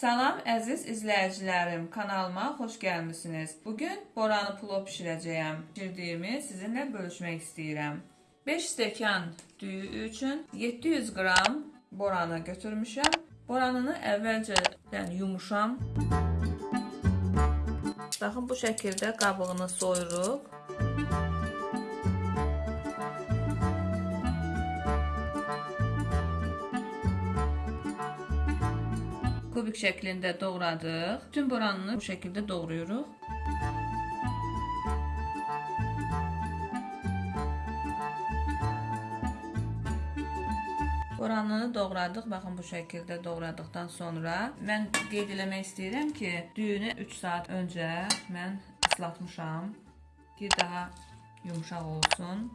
Salam əziz izləyicilərim, kanalıma xoş gəlmisiniz. Bugün boranı plov bişirəcəyəm. Bişirdiyimi sizinlə bölüşmək istəyirəm. 5 stəkan düyü üçün 700 qram boranı götürmüşəm. Boranını əvvəlcədən yumuşam. Baxın bu şəkildə qabığını soyuruq. Kubik şəklində doğradıq. Bütün boranını bu şəkildə doğrayırıq. Boranını doğradıq. Baxın bu şəkildə doğradıqdan sonra mən qeyd eləmək istəyirəm ki, düyünü 3 saat öncə mən ıslatmışam ki, daha yumşaq olsun.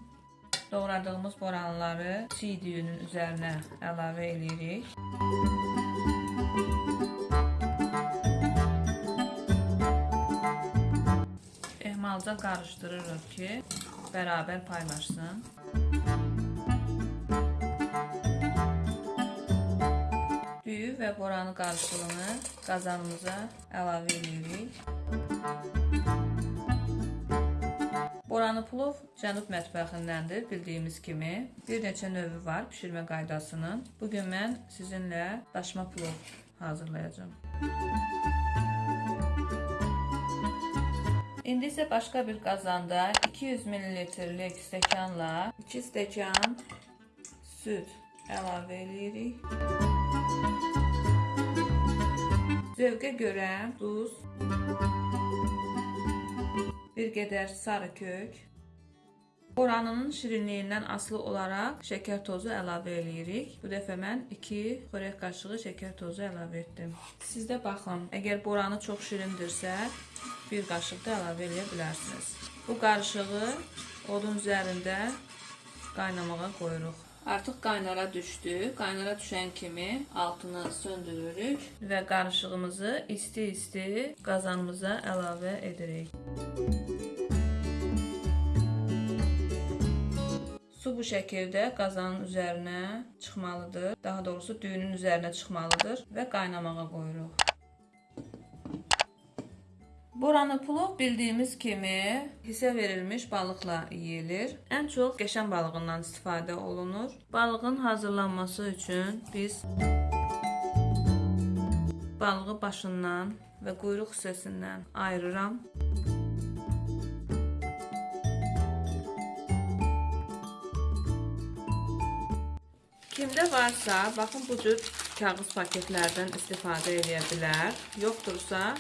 Doğradığımız boranları çiy düyünün üzərinə əlavə edirik. Ehmalca qarışdırırıq ki, bərabər paylaşsın. Düyü və boranı qarışığını qazanımıza əlavə edirik. Boranı plov cənub mətbəxindəndir, bildiyimiz kimi. Bir neçə növü var bişirmə qaydasının. Bugün mən sizinlə daşma plov hazırlayacağım. İndi isə başqa bir qazanda 200 ml-lik stəkanla 2 stəkan süd əlavə edirik. Zövqə görə duz, bir qədər sarı kök, Boranının şirinliyindən asılı olaraq şəkər tozu əlavə edirik. Bu dəfə mən 2 xörək qaşığı şəkər tozu əlavə etdim. Siz də baxın, əgər boranı çox şirindirsə, bir qaşıq da əlavə edə bilərsiniz. Bu qarışığı odun üzərində qaynamağa qoyuruq. Artıq qaynara düşdü. Qaynara düşən kimi altını söndürürük və qarışığımızı isti-isti qazanımıza əlavə edirik. Su bu şəkildə qazanın üzərinə çıxmalıdır. Daha doğrusu düyünün üzərinə çıxmalıdır və qaynamağa qoyuruq. Boranı plov bildiyimiz kimi hisə verilmiş balıqla yeyilir. Ən çox qəşən balığından istifadə olunur. Balığın hazırlanması üçün biz balığı başından və quyruq hissəsindən ayırıram. Kimdə varsa, baxın bu cür kağız paketlərdən istifadə edə bilər. Yoxdursa,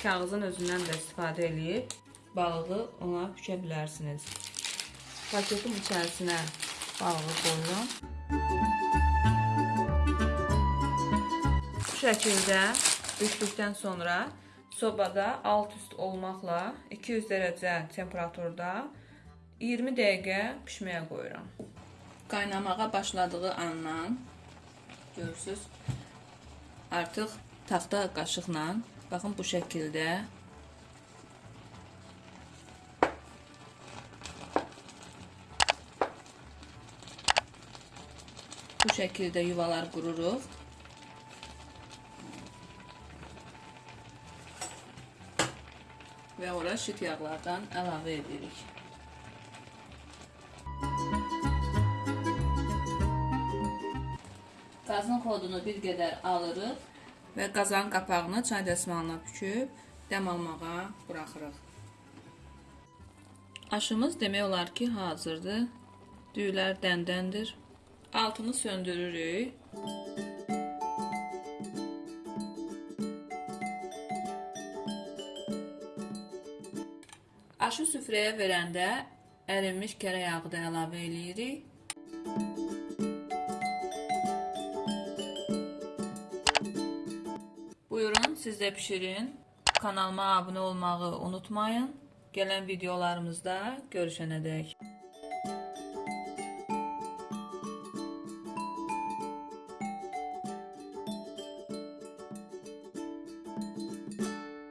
kağızın özündən də istifadə edib balığı ona bükə bilərsiniz. Paketin içərisinə balığı qoyuram. Bu şəkildə bükdükdən sonra sobada alt üst olmaqla 200 dərəcə temperaturda 20 dəqiqə pişməyə qoyuram qaynamağa başladığı andan görürsüz artıq taxta qaşıqla baxın bu şəkildə bu şəkildə yuvalar qururuq və ora şit yağlardan əlavə edirik. Qazın xodunu bir qədər alırıq və qazanın qapağını çay dəsmalına büküb dəm almağa buraxırıq. Aşımız demək olar ki, hazırdır. Düyülər dəndəndir. Altını söndürürük. Aşı süfrəyə verəndə ərinmiş kərə yağı da əlavə eləyirik. Buyurun siz de pişirin. Kanalıma abone olmayı unutmayın. Gelen videolarımızda görüşene dek.